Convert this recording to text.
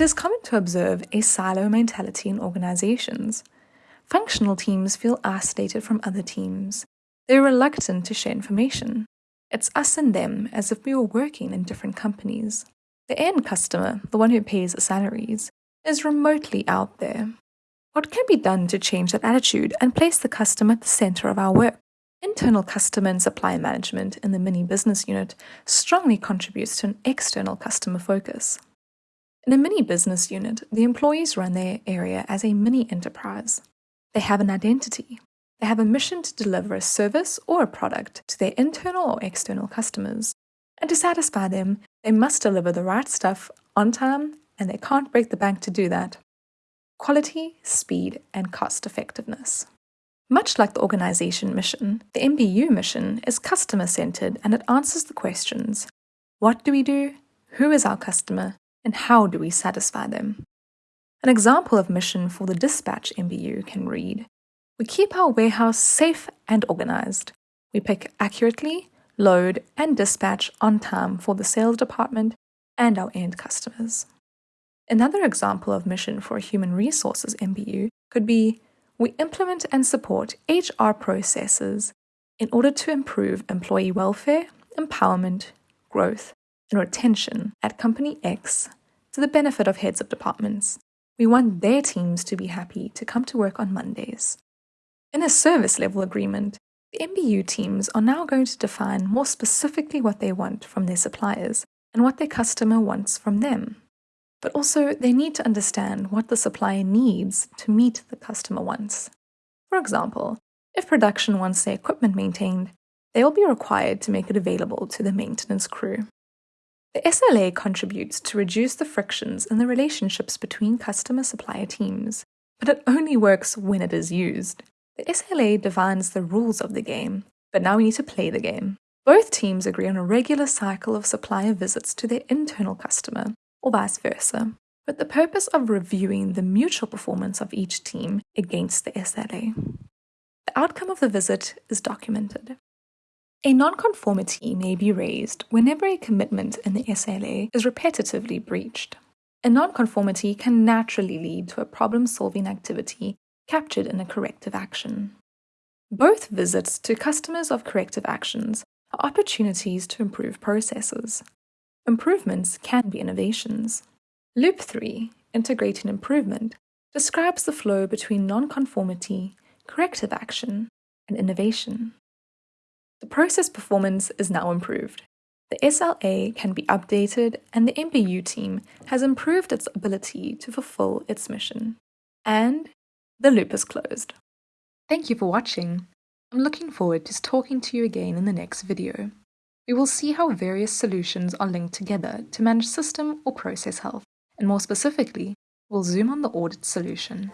is common to observe a silo mentality in organizations. Functional teams feel isolated from other teams. They're reluctant to share information. It's us and them as if we were working in different companies. The end customer, the one who pays the salaries, is remotely out there. What can be done to change that attitude and place the customer at the center of our work? Internal customer and supply management in the mini business unit strongly contributes to an external customer focus. In a mini business unit, the employees run their area as a mini enterprise. They have an identity. They have a mission to deliver a service or a product to their internal or external customers. And to satisfy them, they must deliver the right stuff on time, and they can't break the bank to do that. Quality, speed, and cost effectiveness. Much like the organization mission, the MBU mission is customer centered and it answers the questions What do we do? Who is our customer? And how do we satisfy them? An example of mission for the dispatch MBU can read We keep our warehouse safe and organized. We pick accurately, load, and dispatch on time for the sales department and our end customers. Another example of mission for a human resources MBU could be we implement and support HR processes in order to improve employee welfare, empowerment, growth, and retention at Company X to the benefit of heads of departments. We want their teams to be happy to come to work on Mondays. In a service level agreement, the MBU teams are now going to define more specifically what they want from their suppliers and what their customer wants from them. But also, they need to understand what the supplier needs to meet the customer wants. For example, if production wants their equipment maintained, they will be required to make it available to the maintenance crew. The SLA contributes to reduce the frictions in the relationships between customer supplier teams, but it only works when it is used. The SLA defines the rules of the game, but now we need to play the game. Both teams agree on a regular cycle of supplier visits to their internal customer, or vice versa, with the purpose of reviewing the mutual performance of each team against the SLA. The outcome of the visit is documented. A nonconformity may be raised whenever a commitment in the SLA is repetitively breached. A nonconformity can naturally lead to a problem solving activity captured in a corrective action. Both visits to customers of corrective actions are opportunities to improve processes. Improvements can be innovations. Loop 3, Integrating Improvement, describes the flow between nonconformity, corrective action, and innovation. The process performance is now improved. The SLA can be updated and the MBU team has improved its ability to fulfill its mission. And the loop is closed. Thank you for watching. I'm looking forward to talking to you again in the next video. We will see how various solutions are linked together to manage system or process health, and more specifically, we'll zoom on the audit solution.